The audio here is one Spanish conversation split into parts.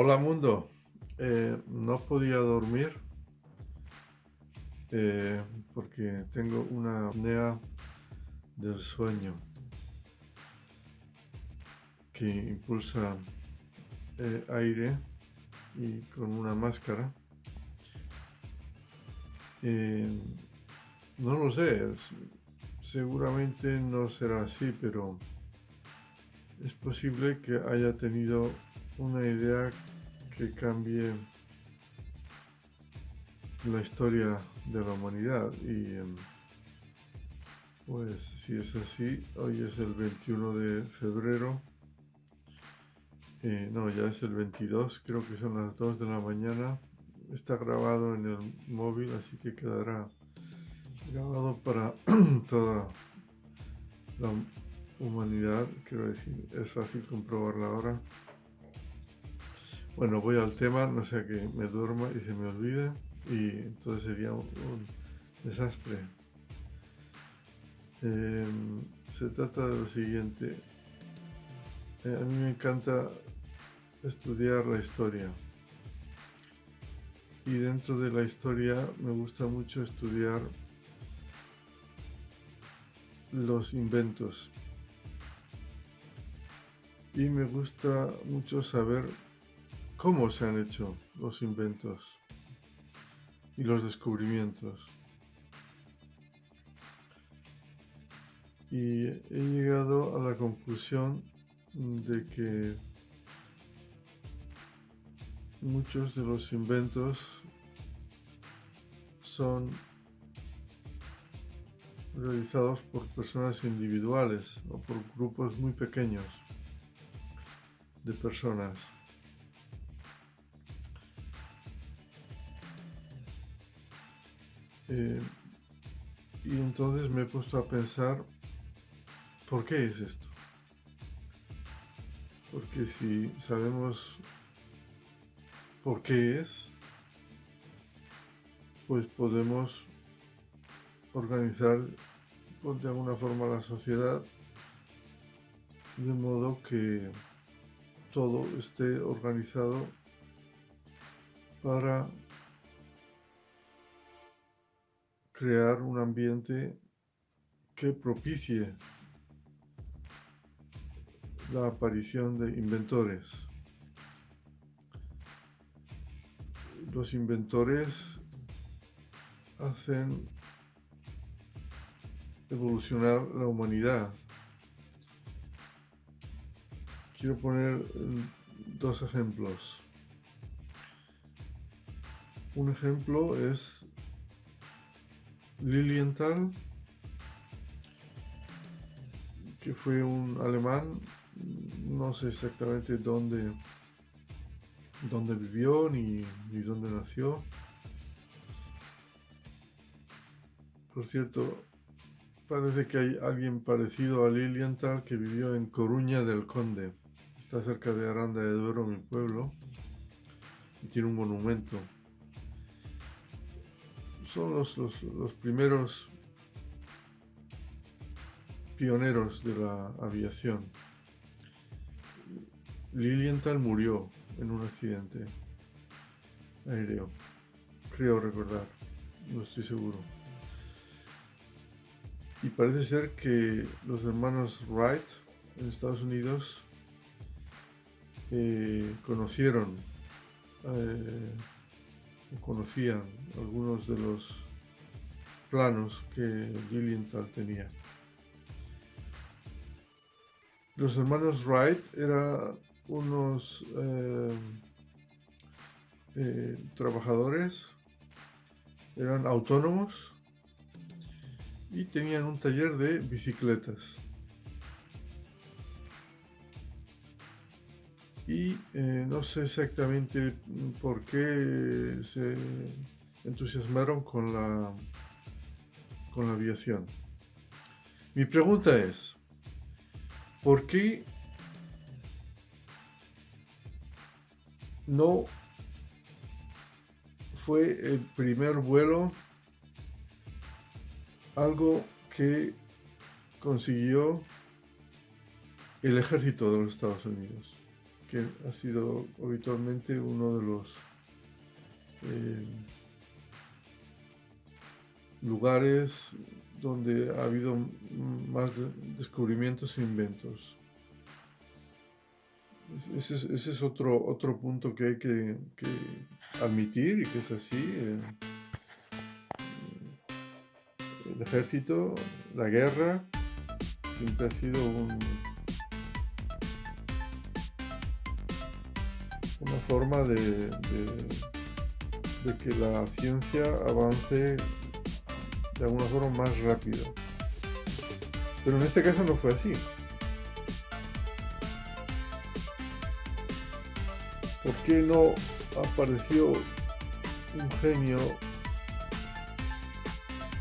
Hola mundo, eh, no podía dormir eh, porque tengo una apnea del sueño que impulsa eh, aire y con una máscara. no lo sé, seguramente no será así, pero es posible que haya tenido una idea que cambie la historia de la humanidad. Y em, pues si es así hoy es el 21 de febrero. Eh, no ya es el 22 creo que son las 2 de la mañana. Está grabado en el móvil así que quedará grabado para toda la humanidad. Quiero decir es fácil comprobarla ahora bueno, voy al tema, no sea que me duerma y se me olvide y entonces sería un, desastre. Em, se trata de lo siguiente. Eh, a mí me encanta estudiar la historia. Y dentro de la historia me gusta mucho estudiar los inventos. Y me gusta mucho saber cómo se han hecho los inventos y los descubrimientos. Y he llegado a la conclusión de que muchos de los inventos son realizados por personas individuales o por grupos muy pequeños de personas. Eh, y entonces me he puesto a pensar, ¿por qué es esto? Porque si sabemos por qué es, pues podemos organizar pues, de alguna forma la sociedad de modo que todo esté organizado para crear un ambiente que propicie la aparición de inventores. Los inventores hacen evolucionar la humanidad. Quiero poner dos ejemplos. Un ejemplo es Lilienthal, que fue un alemán, no sé exactamente dónde, dónde vivió ni, ni dónde nació. Por cierto, parece que hay alguien parecido a Lilienthal que vivió en Coruña del Conde. Está cerca de Aranda de Duero, mi pueblo, y tiene un monumento son los, los, primeros pioneros de la aviación. Lilienthal murió en un accidente aéreo, creo recordar, no estoy seguro. Y parece ser que los hermanos Wright en Estados Unidos eh, conocieron eh, conocían algunos de los planos que Lilienthal tenía. Los hermanos Wright eran unos eh, eh, trabajadores, eran autónomos y tenían un taller de bicicletas. Y eh, no sé exactamente por qué se entusiasmaron con la, con la aviación. Mi pregunta es, ¿por qué no fue el primer vuelo algo que consiguió el ejército de los Estados Unidos? Que ha sido habitualmente uno de los eh, lugares donde ha habido más descubrimientos e inventos. Ese es, otro, otro punto que hay que, admitir y que es así. El ejército, la guerra, siempre ha sido un, una forma de, que la ciencia avance de alguna forma más rápido. Pero en este caso no fue así. ¿Por qué no apareció un genio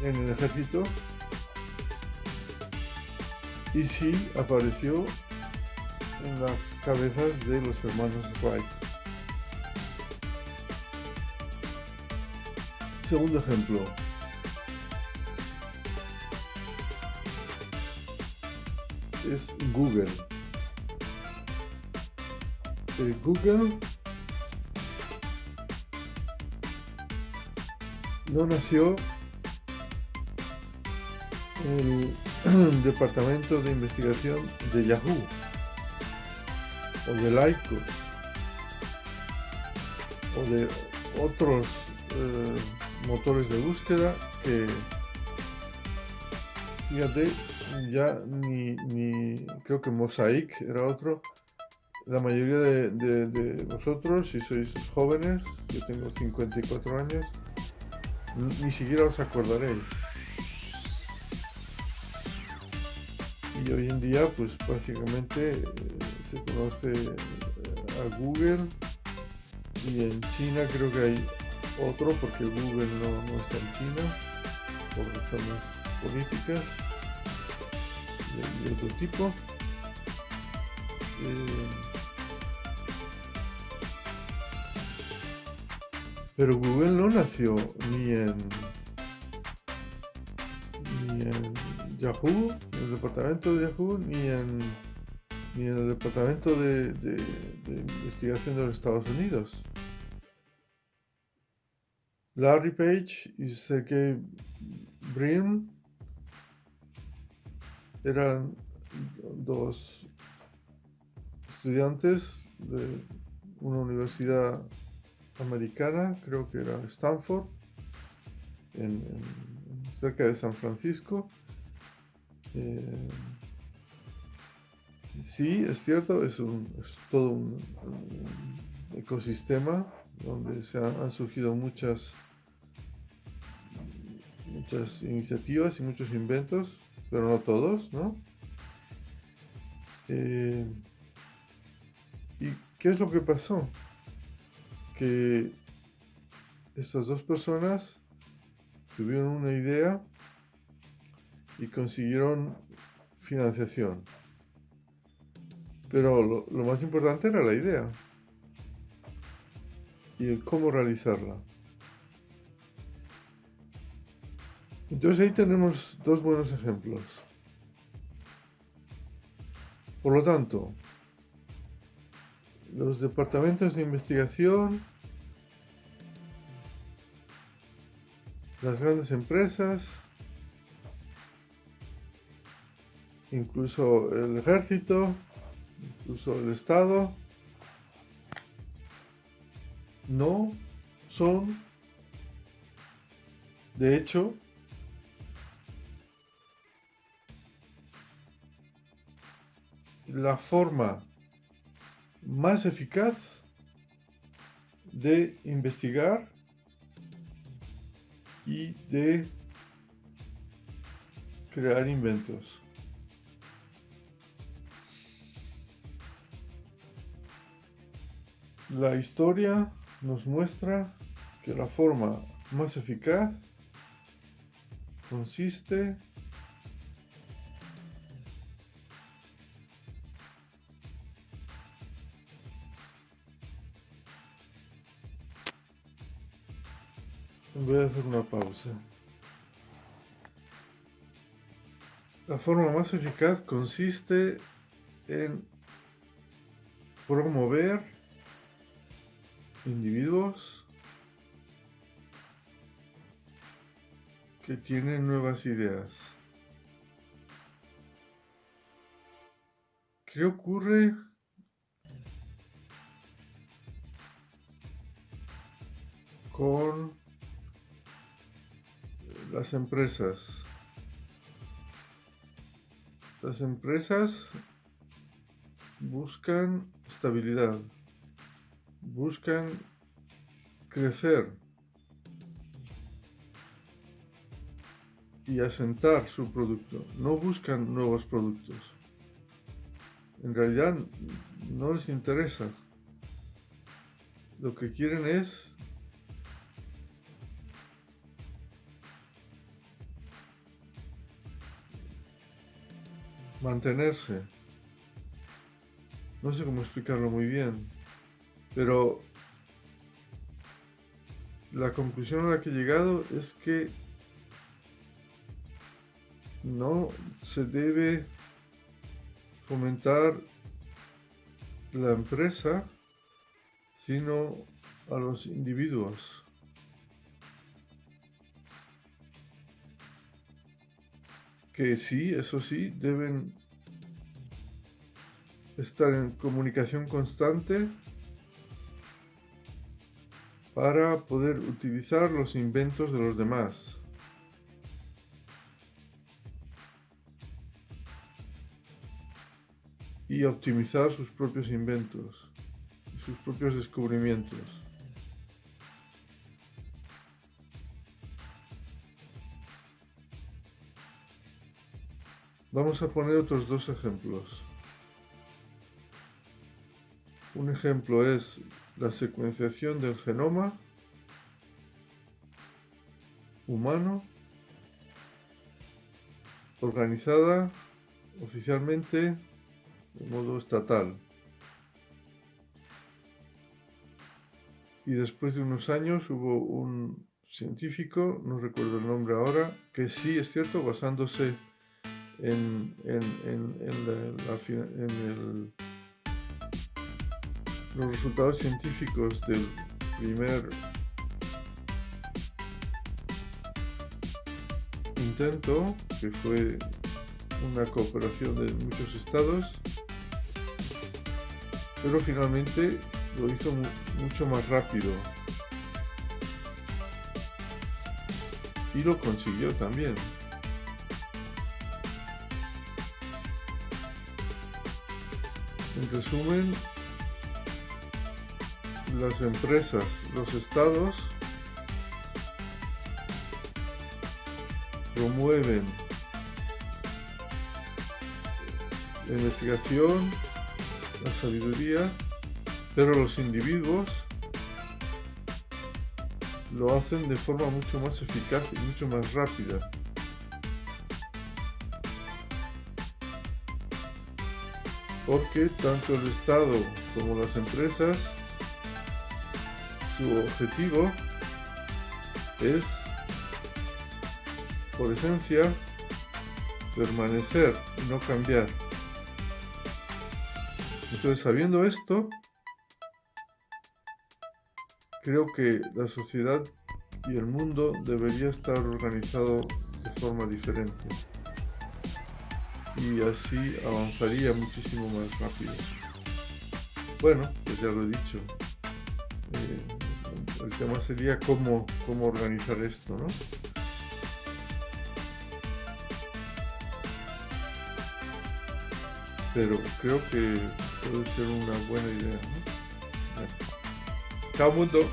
en el ejército? Y sí apareció en las cabezas de los hermanos Wright. Segundo ejemplo, es Google. Eh, Google no nació en el departamento de investigación de Yahoo o de Lycos o de otros eh, motores de búsqueda que fíjate ya ni, ni, creo que Mosaic era otro. La mayoría de, de, vosotros, si sois jóvenes, yo tengo 54 años, ni siquiera os acordaréis. Y hoy en día, pues prácticamente eh, se conoce a Google y en China creo que hay otro porque Google no, no está en China por razones políticas de, otro tipo. Eh, pero Google no nació ni en ni en Yahoo, en el departamento de Yahoo, ni en ni en el departamento de, de, investigación de los Estados Unidos. Larry Page y Sergey Brin eran dos estudiantes de una universidad americana, creo que era Stanford, cerca de San Francisco. Eh, sí, es cierto, es, todo un, ecosistema donde se han, surgido muchas, muchas iniciativas y muchos inventos pero no todos, ¿no? Eh, ¿Y qué es lo que pasó? Que estas dos personas tuvieron una idea y consiguieron financiación. Pero lo, lo, más importante era la idea y el cómo realizarla. Entonces ahí tenemos dos buenos ejemplos. Por lo tanto, los departamentos de investigación, las grandes empresas, incluso el ejército, incluso el Estado, no son, de hecho, la forma más eficaz de investigar y de crear inventos. La historia nos muestra que la forma más eficaz consiste Voy a hacer una pausa. La forma más eficaz consiste en promover individuos que tienen nuevas ideas. ¿Qué ocurre con las empresas? Las empresas buscan estabilidad, buscan crecer y asentar su producto, no buscan nuevos productos. En realidad no les interesa. Lo que quieren es mantenerse. No sé cómo explicarlo muy bien, pero la conclusión a la que he llegado es que no se debe fomentar la empresa, sino a los individuos. Que sí, eso sí, deben estar en comunicación constante para poder utilizar los inventos de los demás. Y optimizar sus propios inventos, sus propios descubrimientos. Vamos a poner otros dos ejemplos. Un ejemplo es la secuenciación del genoma humano organizada oficialmente de modo estatal. Y después de unos años hubo un científico, no recuerdo el nombre ahora, que sí es cierto, basándose en, los resultados científicos del primer intento, que fue una cooperación de muchos estados, pero finalmente lo hizo mucho más rápido. Y lo consiguió también. En resumen, las empresas, los estados promueven la investigación, la sabiduría, pero los individuos lo hacen de forma mucho más eficaz y mucho más rápida. Porque tanto el Estado como las empresas, su objetivo es, por esencia, permanecer y no cambiar. Entonces, sabiendo esto, creo que la sociedad y el mundo debería estar organizado de forma diferente y así avanzaría muchísimo más rápido. Bueno, pues ya lo he dicho. Eh, el tema sería cómo, cómo organizar esto, ¿no? Pero creo que puede ser una buena idea, ¿no? Chao mundo.